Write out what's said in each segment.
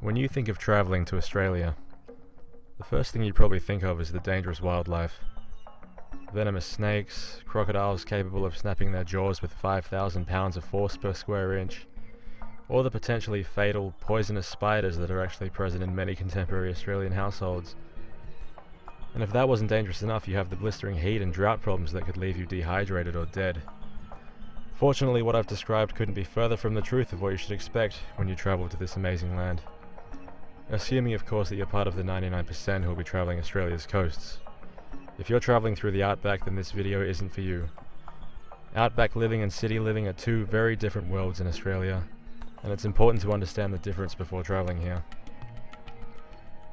When you think of travelling to Australia, the first thing you probably think of is the dangerous wildlife. Venomous snakes, crocodiles capable of snapping their jaws with 5,000 pounds of force per square inch, or the potentially fatal poisonous spiders that are actually present in many contemporary Australian households. And if that wasn't dangerous enough, you have the blistering heat and drought problems that could leave you dehydrated or dead. Fortunately, what I've described couldn't be further from the truth of what you should expect when you travel to this amazing land. Assuming, of course, that you're part of the 99% who will be travelling Australia's coasts. If you're travelling through the outback, then this video isn't for you. Outback living and city living are two very different worlds in Australia, and it's important to understand the difference before travelling here.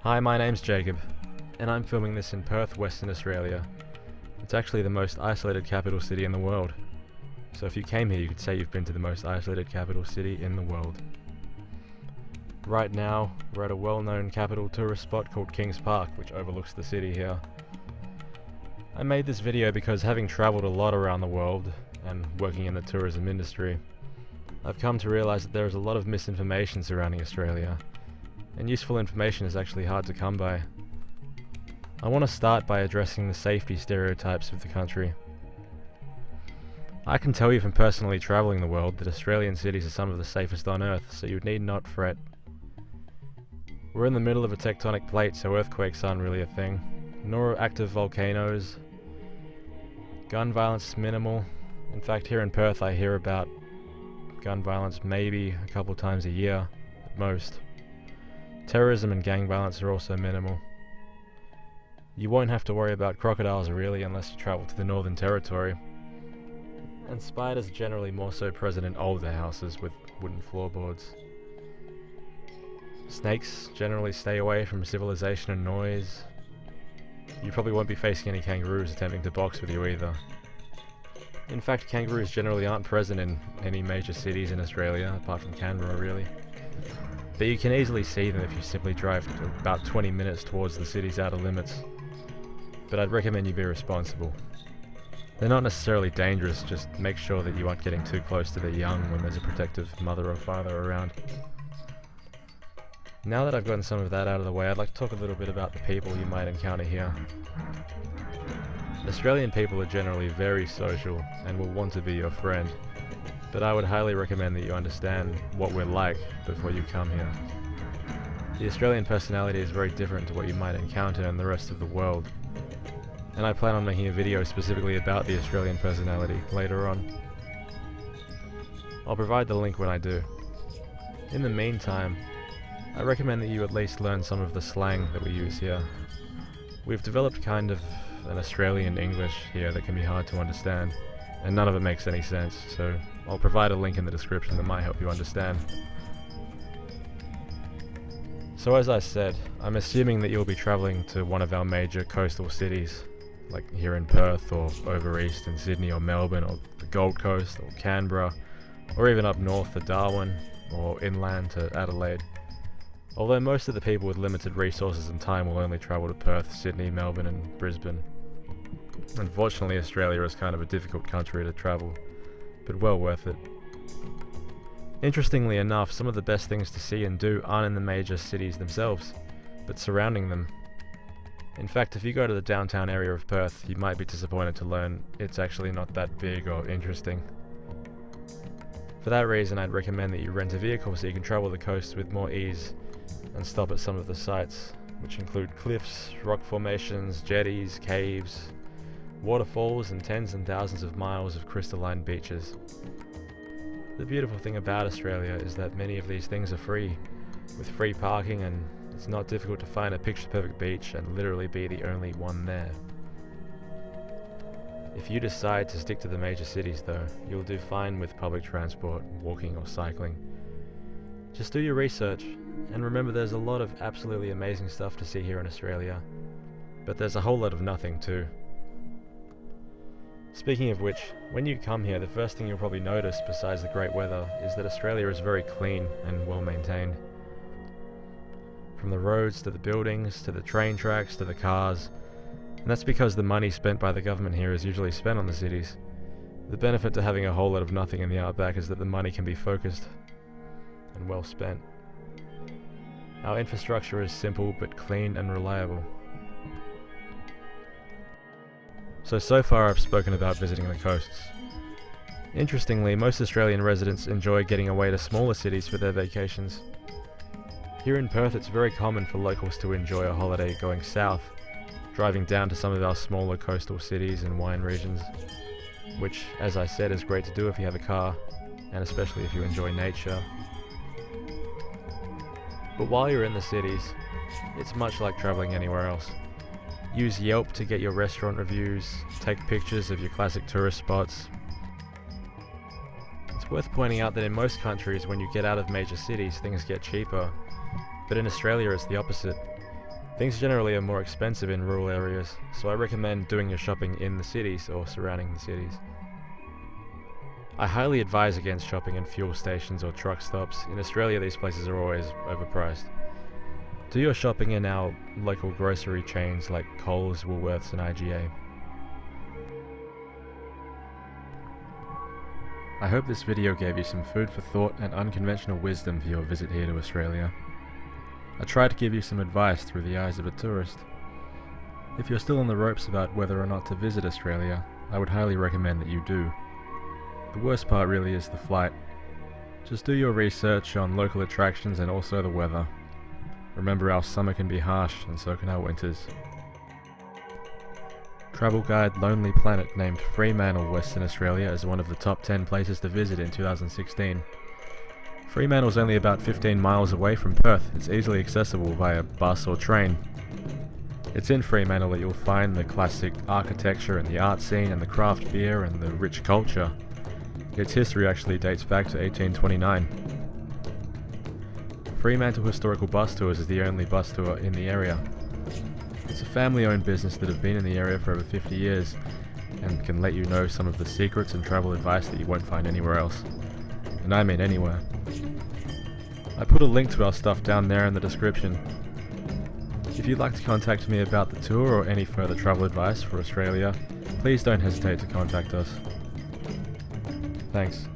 Hi, my name's Jacob, and I'm filming this in Perth, Western Australia. It's actually the most isolated capital city in the world. So if you came here, you could say you've been to the most isolated capital city in the world. Right now, we're at a well-known capital tourist spot called Kings Park, which overlooks the city here. I made this video because having travelled a lot around the world, and working in the tourism industry, I've come to realise that there is a lot of misinformation surrounding Australia, and useful information is actually hard to come by. I want to start by addressing the safety stereotypes of the country. I can tell you from personally travelling the world that Australian cities are some of the safest on earth, so you need not fret. We're in the middle of a tectonic plate, so earthquakes aren't really a thing. Nor active volcanoes. Gun violence is minimal. In fact, here in Perth I hear about gun violence maybe a couple times a year, at most. Terrorism and gang violence are also minimal. You won't have to worry about crocodiles really unless you travel to the Northern Territory. And spiders are generally more so present in older houses with wooden floorboards. Snakes generally stay away from civilization and noise. You probably won't be facing any kangaroos attempting to box with you either. In fact, kangaroos generally aren't present in any major cities in Australia, apart from Canberra really. But you can easily see them if you simply drive about 20 minutes towards the city's outer limits. But I'd recommend you be responsible. They're not necessarily dangerous, just make sure that you aren't getting too close to the young when there's a protective mother or father around. Now that I've gotten some of that out of the way, I'd like to talk a little bit about the people you might encounter here. Australian people are generally very social and will want to be your friend, but I would highly recommend that you understand what we're like before you come here. The Australian personality is very different to what you might encounter in the rest of the world, and I plan on making a video specifically about the Australian personality later on. I'll provide the link when I do. In the meantime, I recommend that you at least learn some of the slang that we use here. We've developed kind of an Australian English here that can be hard to understand, and none of it makes any sense, so I'll provide a link in the description that might help you understand. So as I said, I'm assuming that you'll be travelling to one of our major coastal cities, like here in Perth or over east in Sydney or Melbourne or the Gold Coast or Canberra, or even up north to Darwin or inland to Adelaide. Although most of the people with limited resources and time will only travel to Perth, Sydney, Melbourne and Brisbane. Unfortunately Australia is kind of a difficult country to travel, but well worth it. Interestingly enough, some of the best things to see and do aren't in the major cities themselves, but surrounding them. In fact, if you go to the downtown area of Perth, you might be disappointed to learn it's actually not that big or interesting. For that reason, I'd recommend that you rent a vehicle so you can travel the coast with more ease and stop at some of the sites, which include cliffs, rock formations, jetties, caves, waterfalls, and tens and thousands of miles of crystalline beaches. The beautiful thing about Australia is that many of these things are free, with free parking and it's not difficult to find a picture perfect beach and literally be the only one there. If you decide to stick to the major cities though, you'll do fine with public transport, walking or cycling. Just do your research and remember there's a lot of absolutely amazing stuff to see here in Australia, but there's a whole lot of nothing too. Speaking of which, when you come here the first thing you'll probably notice besides the great weather is that Australia is very clean and well maintained. From the roads to the buildings to the train tracks to the cars, and that's because the money spent by the government here is usually spent on the cities. The benefit to having a whole lot of nothing in the outback is that the money can be focused and well spent. Our infrastructure is simple but clean and reliable. So, so far I've spoken about visiting the coasts. Interestingly, most Australian residents enjoy getting away to smaller cities for their vacations. Here in Perth it's very common for locals to enjoy a holiday going south, driving down to some of our smaller coastal cities and wine regions, which, as I said, is great to do if you have a car, and especially if you enjoy nature. But while you're in the cities, it's much like traveling anywhere else. Use Yelp to get your restaurant reviews, take pictures of your classic tourist spots. It's worth pointing out that in most countries, when you get out of major cities, things get cheaper. But in Australia, it's the opposite. Things generally are more expensive in rural areas, so I recommend doing your shopping in the cities or surrounding the cities. I highly advise against shopping in fuel stations or truck stops. In Australia, these places are always overpriced. Do your shopping in our local grocery chains like Coles, Woolworths, and IGA. I hope this video gave you some food for thought and unconventional wisdom for your visit here to Australia. I try to give you some advice through the eyes of a tourist. If you're still on the ropes about whether or not to visit Australia, I would highly recommend that you do. The worst part really is the flight. Just do your research on local attractions and also the weather. Remember our summer can be harsh and so can our winters. Travel guide Lonely Planet named Fremantle, Western Australia as one of the top 10 places to visit in 2016. Fremantle's only about 15 miles away from Perth. It's easily accessible via bus or train. It's in Fremantle that you'll find the classic architecture and the art scene and the craft beer and the rich culture. Its history actually dates back to 1829. Fremantle Historical Bus Tours is the only bus tour in the area. It's a family-owned business that have been in the area for over 50 years and can let you know some of the secrets and travel advice that you won't find anywhere else. And I mean anywhere. I put a link to our stuff down there in the description. If you'd like to contact me about the tour or any further travel advice for Australia, please don't hesitate to contact us. Thanks.